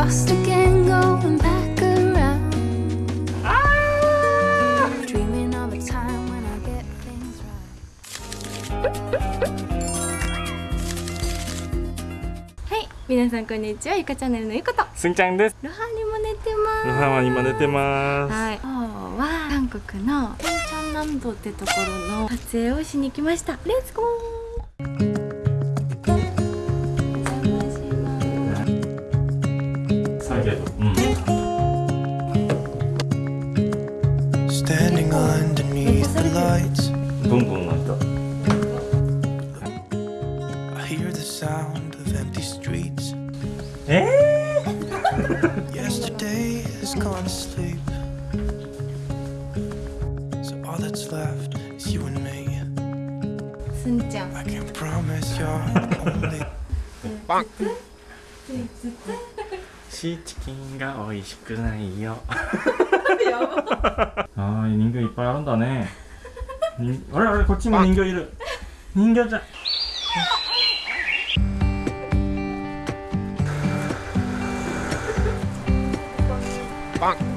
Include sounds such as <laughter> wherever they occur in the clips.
lost again, going back around. Dreaming of a time when I get things right. はい皆さんこんにちはゆかチャンネルのゆかとすんちゃんです。ロハにも寝てますロハは今寝てます。はい今日は韓国のペンチョン南道ってところの撮影をしに来ましたレッツゴー 살게도 음. 너무 너무 맛있다 에? Yesterday has gone to sleep. So all that's left is you and me. 진짜 I can promise you're <laughs> only 빵. シーチキンが美味しくないよ。ああ、人形いっぱいあるんだね。にあれあれ、こっちも人形いる。人形じゃ。「Looking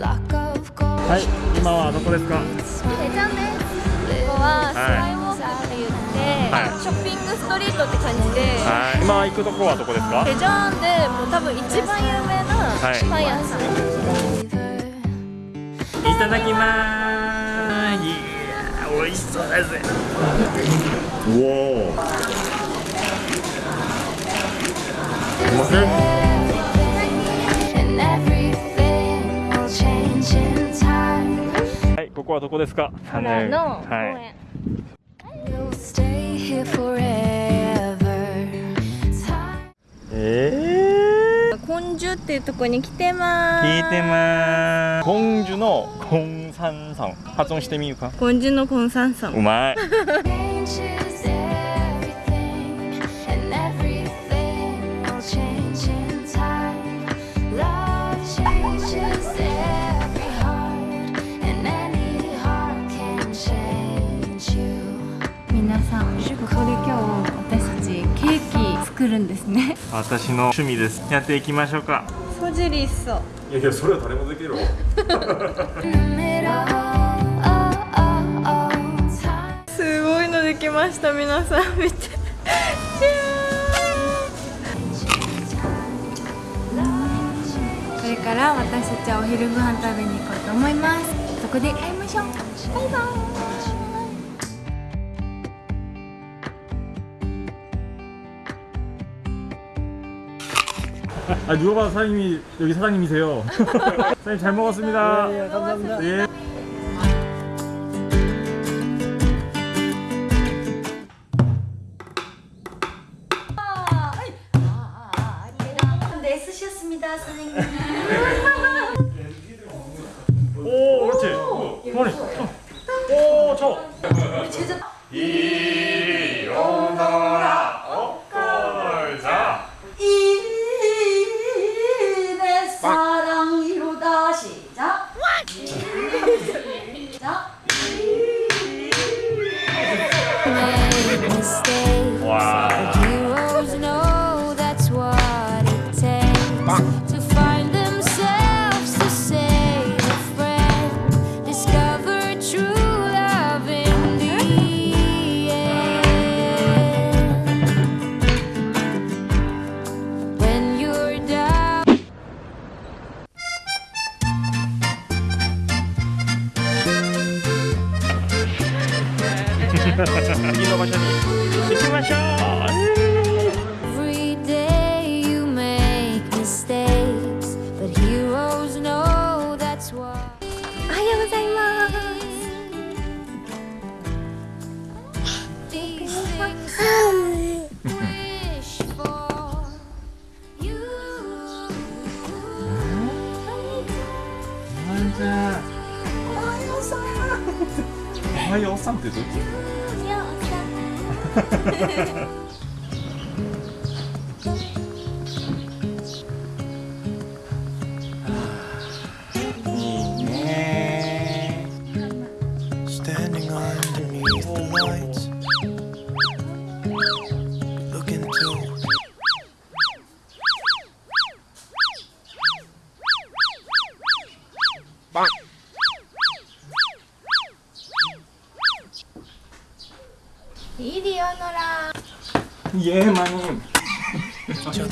はい、今はどこですか？ペちゃんですここはスカイウォークって言って、はいショッピングストリートって感じで、はい、今行くとこはどこですか？ペジャンでもう多分一番有名なはいパン屋さん、いただきます。いやー、美味しそうです。おお。すいませここはどこですか？原の公園、はい。ええコンジュっていうとこに来てまー。ーす聞いてます。コンジュのコンサンさん、発音してみるか。コンジュのコンサンさうんまい。<laughs> 私の趣味です。やっていきましょうか。ソジリスソ。いやいや、それは誰もできるわ。すごいのできました皆さん。見て。これから私たちはお昼ご飯食べに行こうと思います。そこで会いましょう。バイバイ 아 누가 봐도 사장님이 여기 사장님이세요. <laughs> 사장님 잘 먹었습니다. 예, 감사합니다. 예. 네, 쓰셨습니다, 선생님. 오, 그렇지. 머리. 오, 저. 이내 여기 너 마셔니. 이렇게 마셔. いおっさんっておっさん 이리 오너라 예 마님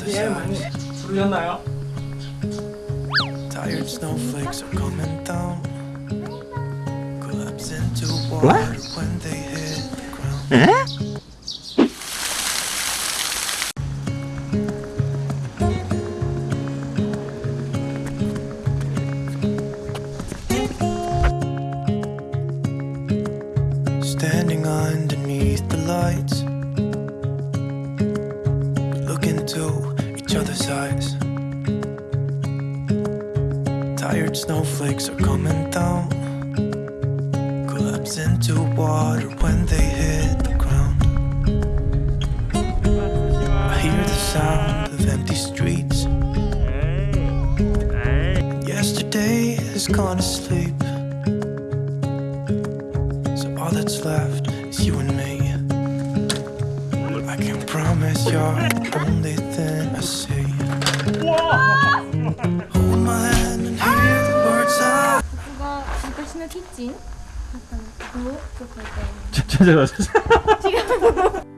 예 마님 부르셨나요? Tired snowflakes are coming down Collapse into water when they hit the ground 에? water when they hit the ground. I hear the sound of empty streets. Yesterday has gone to sleep. So all that's left is you and me. I can promise you're the only thing I see. Hold my hand and hear the words I. 키친. 뭐? 그, 그, 그. 구독 부탁드립니다.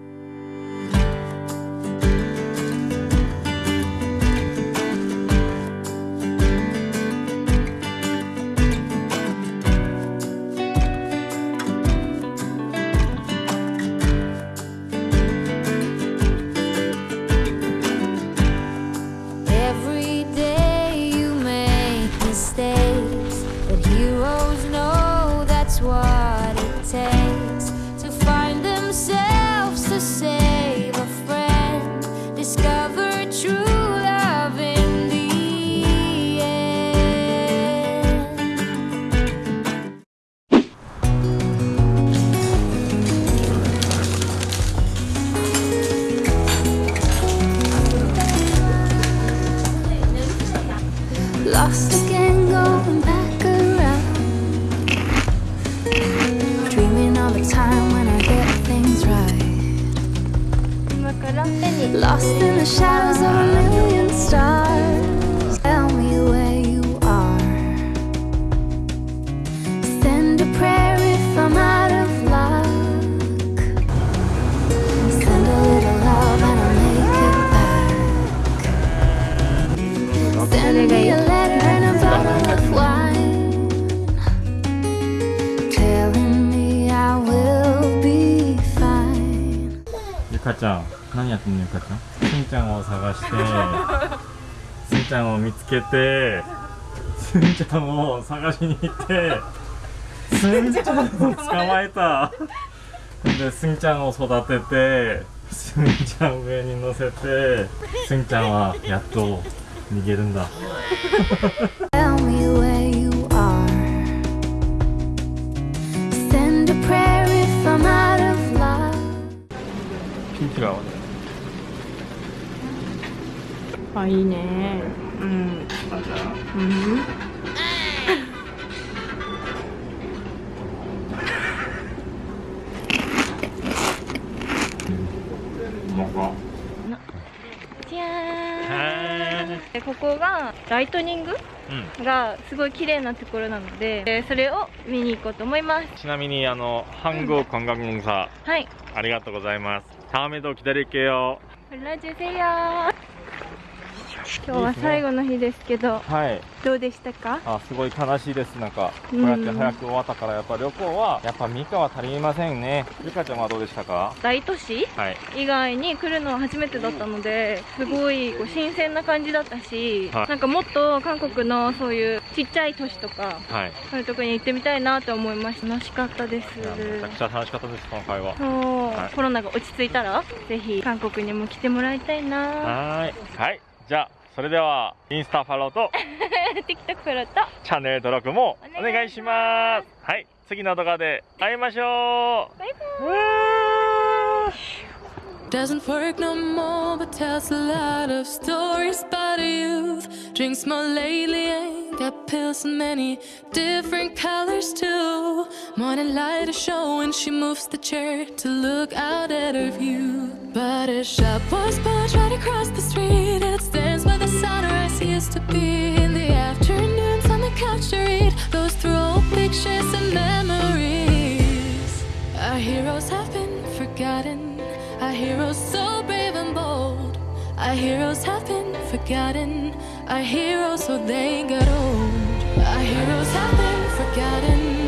lost again, going back around. Dreaming all the time when I get things right. Lost in the shadows of a million stars. かちゃん何やってんのゆかちゃん？すんちゃんを探して <laughs> すんちゃんを見つけてすんちゃんを探しに行ってすんちゃんを。捕まえた。ですんちゃんを育ててすんちゃん上に乗せてすんちゃんはやっと逃げるんだあいいねうんあじゃあうんうまかじゃーんへでここがライトニングうんがすごい綺麗なところなのでえーそれを見に行こうと思いますちなみにあの한국관광공사 はいありがとうございます다음에도기다릴게요ラジュセヨ 今日は最後の日ですけどはい。どうでしたか？あすごい悲しいです。なんかこううんやって早く終わったからやっぱ旅行はやっぱ3日は足りませんね。ゆかちゃんはどうでしたか？大都市？はい。以外に来るのは初めてだったのですごいこう新鮮な感じだったし、はい。なんかもっと韓国のそういうちっちゃい都市とかはい。そういうとこに行ってみたいなと思いました。楽しかったです。めちゃくちゃ楽しかったです今回は。そう、はい。コロナが落ち着いたらぜひ韓国にも来てもらいたいな。はーい。はい。じゃあそれではインスタフォローと TikTok フォローとチャンネル登録もおお願いしますはい次の動画で会いましょうバイバうわー Doesn't work no more, but tells a lot of stories about youth. Drinks more lately, ain't got pills in many different colors too. Morning light is showing, she moves the chair to look out at her view. But a shop was built right across the street, and to be. In the afternoons on the couch to read, those through old pictures and memories. Our heroes have been forgotten. Our heroes so brave. And bold. Our heroes have been forgotten. Our heroes, so they got old. Our heroes have been forgotten.